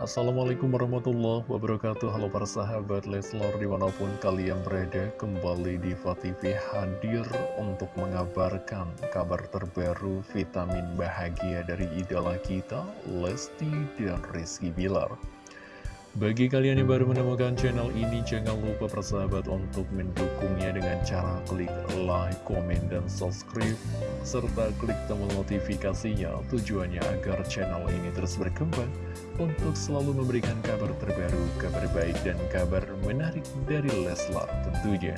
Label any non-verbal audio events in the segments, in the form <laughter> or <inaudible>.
Assalamualaikum warahmatullahi wabarakatuh. Halo para sahabat Leslor di mana pun kalian berada Kembali di TV hadir untuk mengabarkan kabar terbaru vitamin bahagia dari idola kita Lesti dan Rizky Bilar bagi kalian yang baru menemukan channel ini, jangan lupa persahabat untuk mendukungnya dengan cara klik like, komen, dan subscribe, serta klik tombol notifikasinya tujuannya agar channel ini terus berkembang untuk selalu memberikan kabar terbaru, kabar baik, dan kabar menarik dari Leslar tentunya.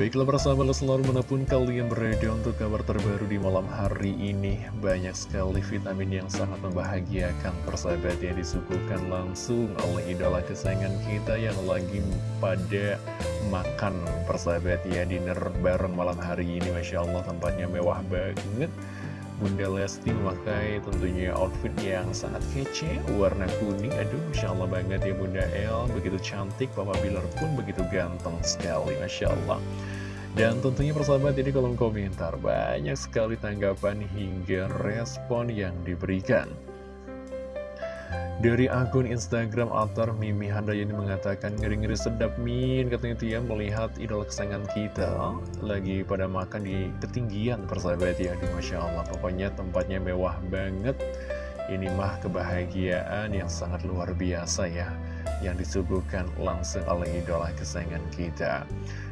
Baiklah para sahabat selalu mana pun kalian berada untuk kabar terbaru di malam hari ini Banyak sekali vitamin yang sangat membahagiakan persahabat yang disuguhkan langsung oleh idola kesayangan kita yang lagi pada makan. Persahabat ya Dinner bareng malam hari ini Masya Allah tempatnya mewah banget Bunda Lesti memakai tentunya outfit yang sangat kece, warna kuning, aduh Masya Allah banget ya Bunda El, begitu cantik, Papa Bilar pun begitu ganteng sekali, Masya Allah. Dan tentunya persahabat ini kolom komentar, banyak sekali tanggapan hingga respon yang diberikan. Dari akun Instagram Altar Mimi Handayani mengatakan ngeri-ngeri sedap min katanya itu ya melihat idola kesayangan kita lagi pada makan di ketinggian persahabat ya. Aduh Masya Allah pokoknya tempatnya mewah banget. Ini mah kebahagiaan yang sangat luar biasa ya yang disuguhkan langsung oleh idola kesayangan kita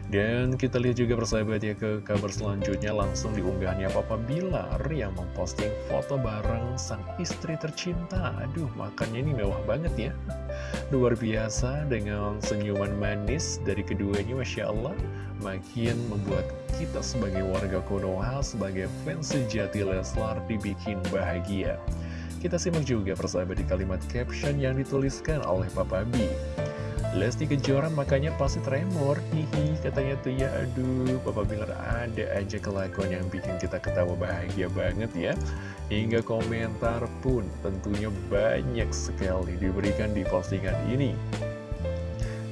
dan kita lihat juga persahabat ya ke kabar selanjutnya langsung diunggahnya Papa Bilar yang memposting foto bareng sang istri tercinta. Aduh, makannya ini mewah banget ya. Luar biasa dengan senyuman manis dari keduanya, Masya Allah. Makin membuat kita sebagai warga Konoha, sebagai fans sejati Leslar dibikin bahagia. Kita simak juga persahabat di kalimat caption yang dituliskan oleh Papa B. Lesti Kejora makanya pasti tremor. Hihi katanya tuh ya. Aduh Papa Bilar ada aja kelakuan yang bikin kita ketawa bahagia banget ya. Hingga komentar pun tentunya banyak sekali diberikan di postingan ini.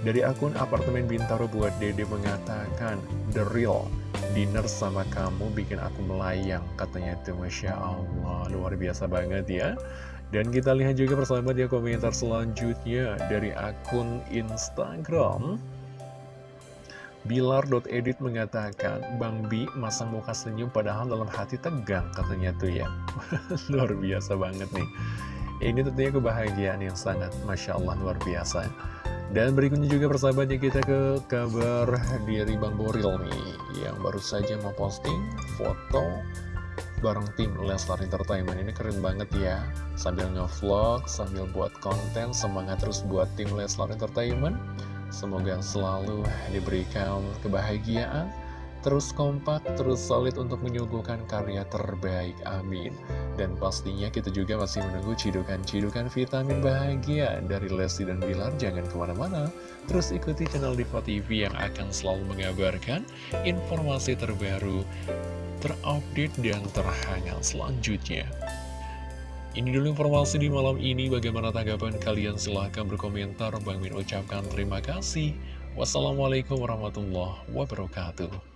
Dari akun apartemen Bintaro buat Dede mengatakan The real dinner sama kamu bikin aku melayang Katanya tuh Masya Allah luar biasa banget ya. Dan kita lihat juga persahabat ya komentar selanjutnya dari akun Instagram. Bilar.edit mengatakan Bang Bi masang muka senyum padahal dalam hati tegang katanya tuh ya. <laughs> Luar biasa banget nih Ini tentunya kebahagiaan yang sangat Masya Allah luar biasa. Dan berikutnya juga persahabat ya kita ke kabar dari Bang Boril nih Yang baru saja mau posting foto bareng tim Leslar Entertainment. Ini keren banget ya sambil ngevlog sambil buat konten semangat terus buat tim Leslar Entertainment. Semoga selalu diberikan kebahagiaan terus kompak, terus solid untuk menyuguhkan karya terbaik, amin. Dan pastinya kita juga masih menunggu cidukan-cidukan vitamin bahagia dari Lesti dan Bilar, jangan ke mana-mana. Terus ikuti channel Diva TV yang akan selalu mengabarkan informasi terbaru terupdate dan terhangat selanjutnya. Ini dulu informasi di malam ini, bagaimana tanggapan kalian? Silahkan berkomentar, Bang Min ucapkan terima kasih. Wassalamualaikum warahmatullahi wabarakatuh.